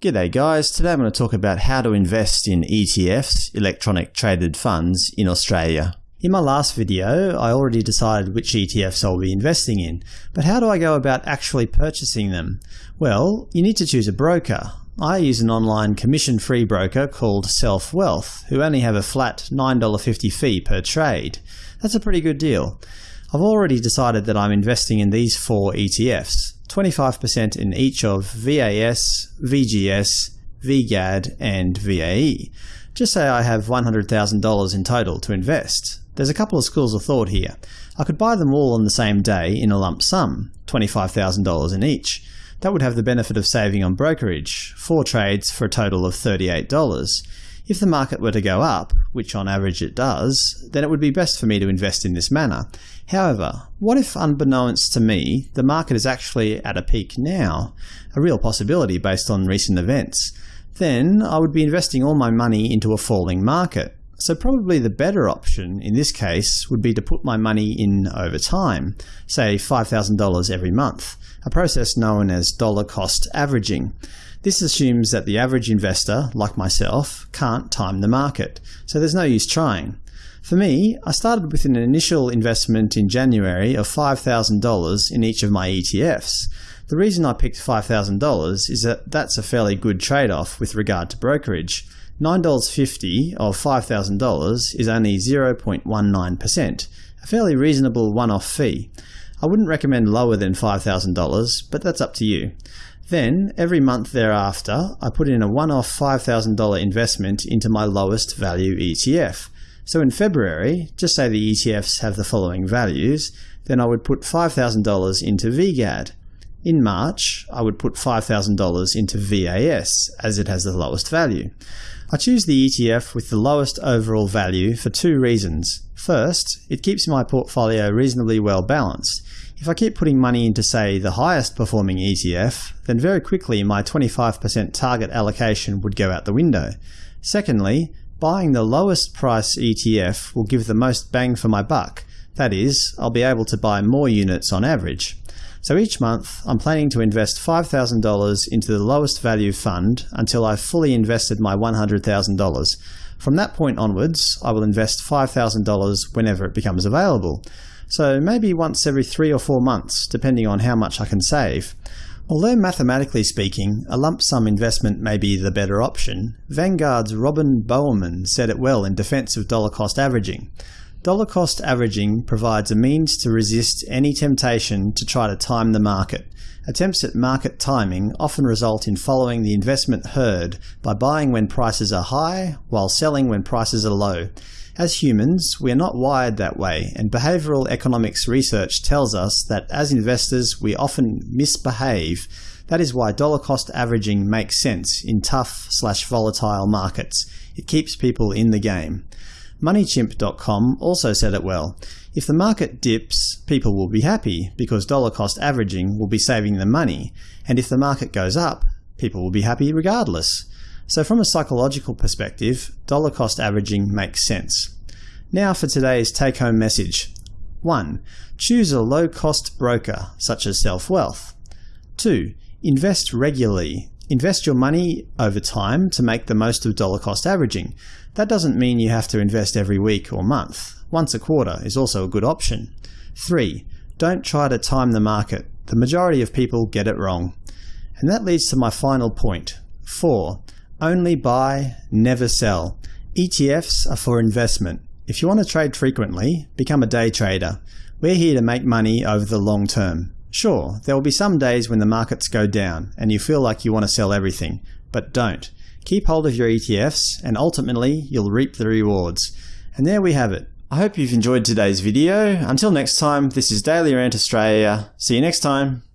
G'day guys, today I'm going to talk about how to invest in ETFs, electronic traded funds, in Australia. In my last video, I already decided which ETFs I'll be investing in, but how do I go about actually purchasing them? Well, you need to choose a broker. I use an online commission-free broker called Self Wealth, who only have a flat $9.50 fee per trade. That's a pretty good deal. I've already decided that I'm investing in these four ETFs, 25% in each of VAS, VGS, VGAD, and VAE. Just say I have $100,000 in total to invest. There's a couple of schools of thought here. I could buy them all on the same day in a lump sum, $25,000 in each. That would have the benefit of saving on brokerage, four trades for a total of $38. If the market were to go up, which on average it does, then it would be best for me to invest in this manner. However, what if unbeknownst to me, the market is actually at a peak now, a real possibility based on recent events? Then I would be investing all my money into a falling market. So probably the better option in this case would be to put my money in over time, say $5,000 every month, a process known as dollar cost averaging. This assumes that the average investor, like myself, can't time the market, so there's no use trying. For me, I started with an initial investment in January of $5,000 in each of my ETFs. The reason I picked $5,000 is that that's a fairly good trade-off with regard to brokerage. $9.50 of $5,000 is only 0.19%, a fairly reasonable one-off fee. I wouldn't recommend lower than $5,000, but that's up to you. Then, every month thereafter, I put in a one-off $5,000 investment into my lowest value ETF. So in February, just say the ETFs have the following values, then I would put $5,000 into VGAD. In March, I would put $5,000 into VAS, as it has the lowest value. I choose the ETF with the lowest overall value for two reasons. First, it keeps my portfolio reasonably well balanced. If I keep putting money into, say, the highest performing ETF, then very quickly my 25% target allocation would go out the window. Secondly, buying the lowest price ETF will give the most bang for my buck. That is, I'll be able to buy more units on average. So each month, I'm planning to invest $5,000 into the lowest value fund until I've fully invested my $100,000. From that point onwards, I will invest $5,000 whenever it becomes available so maybe once every three or four months, depending on how much I can save. Although mathematically speaking, a lump sum investment may be the better option, Vanguard's Robin Bowerman said it well in defense of dollar cost averaging. Dollar cost averaging provides a means to resist any temptation to try to time the market. Attempts at market timing often result in following the investment herd by buying when prices are high while selling when prices are low. As humans, we are not wired that way, and behavioral economics research tells us that as investors we often misbehave. That is why dollar cost averaging makes sense in tough slash volatile markets. It keeps people in the game. MoneyChimp.com also said it well. If the market dips, people will be happy, because dollar cost averaging will be saving them money, and if the market goes up, people will be happy regardless. So from a psychological perspective, dollar cost averaging makes sense. Now for today's take-home message. 1. Choose a low-cost broker, such as Self-Wealth. 2. Invest regularly. Invest your money over time to make the most of dollar cost averaging. That doesn't mean you have to invest every week or month. Once a quarter is also a good option. 3. Don't try to time the market. The majority of people get it wrong. And that leads to my final point. 4. Only buy, never sell. ETFs are for investment. If you want to trade frequently, become a day trader. We're here to make money over the long term. Sure, there will be some days when the markets go down and you feel like you want to sell everything, but don't. Keep hold of your ETFs and ultimately you'll reap the rewards. And there we have it. I hope you've enjoyed today's video. Until next time, this is Daily Rant Australia. See you next time.